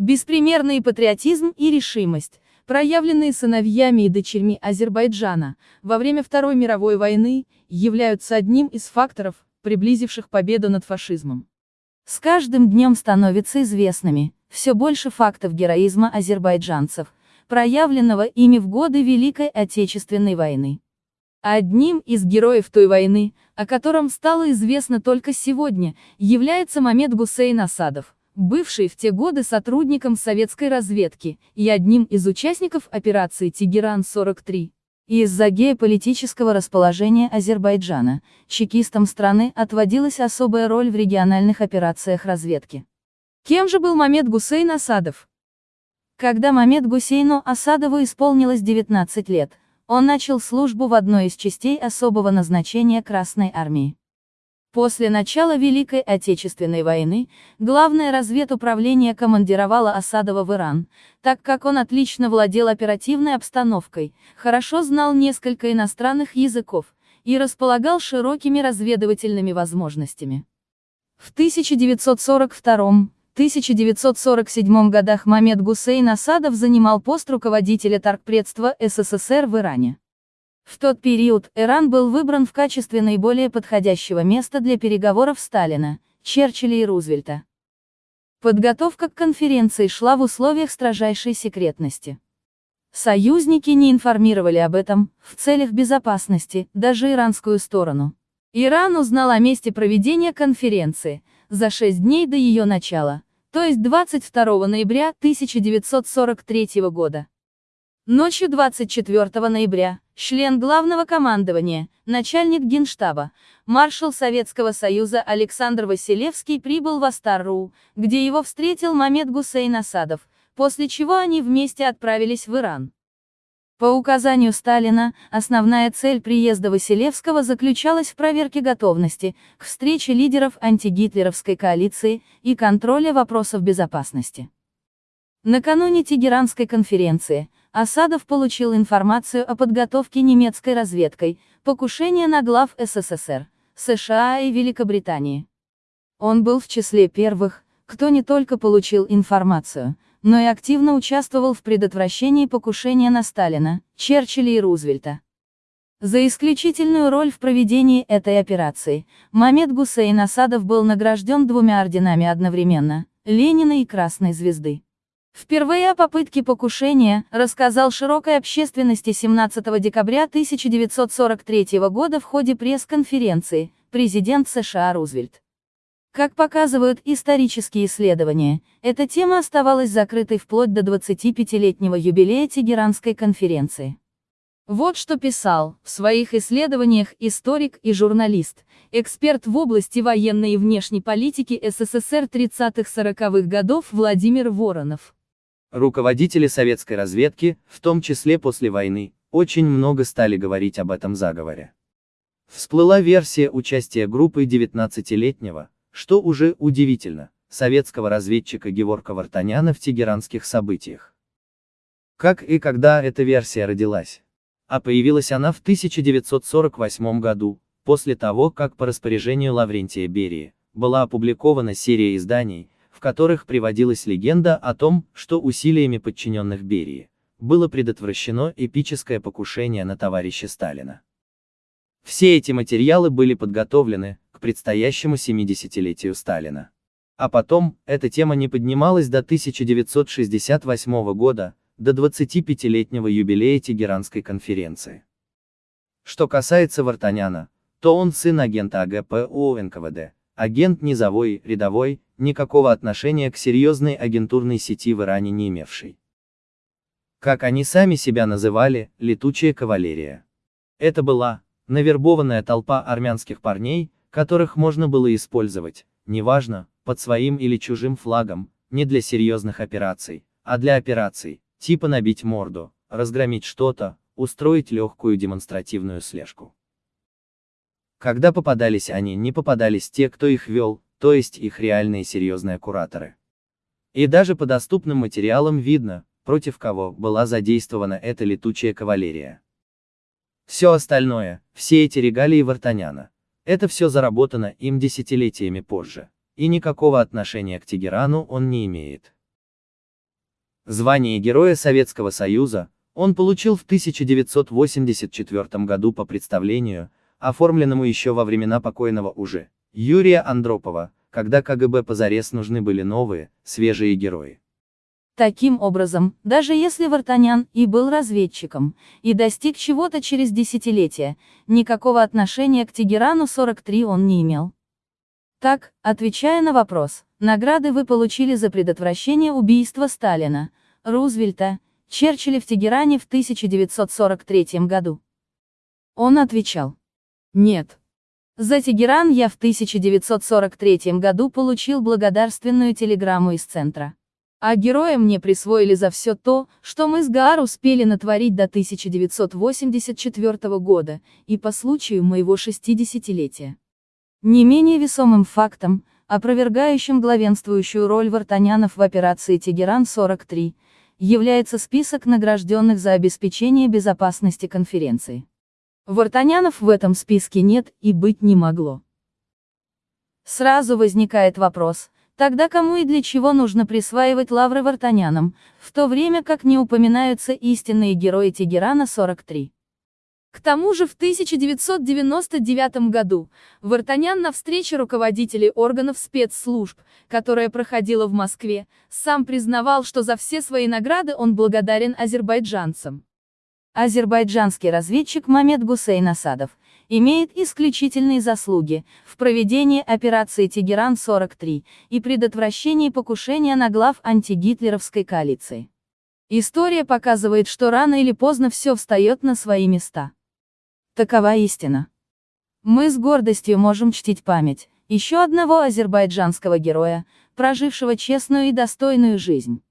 Беспримерный патриотизм и решимость, проявленные сыновьями и дочерьми Азербайджана во время Второй мировой войны, являются одним из факторов, приблизивших победу над фашизмом. С каждым днем становятся известными все больше фактов героизма азербайджанцев, проявленного ими в годы Великой Отечественной войны. Одним из героев той войны, о котором стало известно только сегодня, является Мамед Гусейн Асадов, бывший в те годы сотрудником советской разведки и одним из участников операции «Тегеран-43». Из-за геополитического расположения Азербайджана, чекистам страны отводилась особая роль в региональных операциях разведки. Кем же был Мамед Гусейн Асадов? Когда Мамед Гусейну Асадову исполнилось 19 лет, он начал службу в одной из частей особого назначения Красной Армии. После начала Великой Отечественной войны, Главное разведуправление командировало Осадова в Иран, так как он отлично владел оперативной обстановкой, хорошо знал несколько иностранных языков и располагал широкими разведывательными возможностями. В 1942-1947 годах Мамед Гусейн Асадов занимал пост руководителя торгпредства СССР в Иране. В тот период Иран был выбран в качестве наиболее подходящего места для переговоров Сталина, Черчилля и Рузвельта. Подготовка к конференции шла в условиях строжайшей секретности. Союзники не информировали об этом, в целях безопасности, даже иранскую сторону. Иран узнал о месте проведения конференции, за шесть дней до ее начала, то есть 22 ноября 1943 года. Ночью 24 ноября, член главного командования, начальник генштаба, маршал Советского Союза Александр Василевский прибыл в Астарру, где его встретил Мамед Гусейн Асадов, после чего они вместе отправились в Иран. По указанию Сталина, основная цель приезда Василевского заключалась в проверке готовности к встрече лидеров антигитлеровской коалиции и контроле вопросов безопасности. Накануне Тегеранской конференции, Асадов получил информацию о подготовке немецкой разведкой, покушения на глав СССР, США и Великобритании. Он был в числе первых, кто не только получил информацию, но и активно участвовал в предотвращении покушения на Сталина, Черчилля и Рузвельта. За исключительную роль в проведении этой операции, Мамед Гусейн Асадов был награжден двумя орденами одновременно, Ленина и Красной Звезды. Впервые о попытке покушения рассказал широкой общественности 17 декабря 1943 года в ходе пресс-конференции президент США Рузвельт. Как показывают исторические исследования, эта тема оставалась закрытой вплоть до 25-летнего юбилея Тегеранской конференции. Вот что писал в своих исследованиях историк и журналист, эксперт в области военной и внешней политики СССР 30-40-х годов Владимир Воронов. Руководители советской разведки, в том числе после войны, очень много стали говорить об этом заговоре. Всплыла версия участия группы 19-летнего, что уже удивительно, советского разведчика Геворка Вартаняна в тегеранских событиях. Как и когда эта версия родилась? А появилась она в 1948 году, после того, как по распоряжению Лаврентия Берии, была опубликована серия изданий, в которых приводилась легенда о том, что усилиями подчиненных Берии было предотвращено эпическое покушение на товарища Сталина. Все эти материалы были подготовлены к предстоящему 70-летию Сталина. А потом, эта тема не поднималась до 1968 года, до 25-летнего юбилея Тегеранской конференции. Что касается Вартаняна, то он сын агента АГПУ НКВД, агент низовой, рядовой, никакого отношения к серьезной агентурной сети в Иране не имевший. Как они сами себя называли, летучая кавалерия. Это была, навербованная толпа армянских парней, которых можно было использовать, неважно, под своим или чужим флагом, не для серьезных операций, а для операций, типа набить морду, разгромить что-то, устроить легкую демонстративную слежку. Когда попадались они, не попадались те, кто их вел, то есть их реальные серьезные кураторы. И даже по доступным материалам видно, против кого была задействована эта летучая кавалерия. Все остальное, все эти регалии Вартаняна, это все заработано им десятилетиями позже, и никакого отношения к Тегерану он не имеет. Звание Героя Советского Союза он получил в 1984 году по представлению, оформленному еще во времена покойного уже Юрия Андропова, когда КГБ позарез нужны были новые, свежие герои. Таким образом, даже если Вартанян и был разведчиком, и достиг чего-то через десятилетия, никакого отношения к Тегерану-43 он не имел. Так, отвечая на вопрос, награды вы получили за предотвращение убийства Сталина, Рузвельта, Черчилля в Тегеране в 1943 году. Он отвечал. Нет. За Тегеран я в 1943 году получил благодарственную телеграмму из центра. А героя мне присвоили за все то, что мы с Гаар успели натворить до 1984 года, и по случаю моего 60-летия. Не менее весомым фактом, опровергающим главенствующую роль Вартанянов в операции «Тегеран-43», является список награжденных за обеспечение безопасности конференции. Вартанянов в этом списке нет и быть не могло. Сразу возникает вопрос, Тогда кому и для чего нужно присваивать лавры вартанянам, в то время как не упоминаются истинные герои Тегерана-43. К тому же в 1999 году Вартанян на встрече руководителей органов спецслужб, которая проходила в Москве, сам признавал, что за все свои награды он благодарен азербайджанцам. Азербайджанский разведчик Мамед Гусейн Асадов имеет исключительные заслуги в проведении операции «Тегеран-43» и предотвращении покушения на глав антигитлеровской коалиции. История показывает, что рано или поздно все встает на свои места. Такова истина. Мы с гордостью можем чтить память еще одного азербайджанского героя, прожившего честную и достойную жизнь.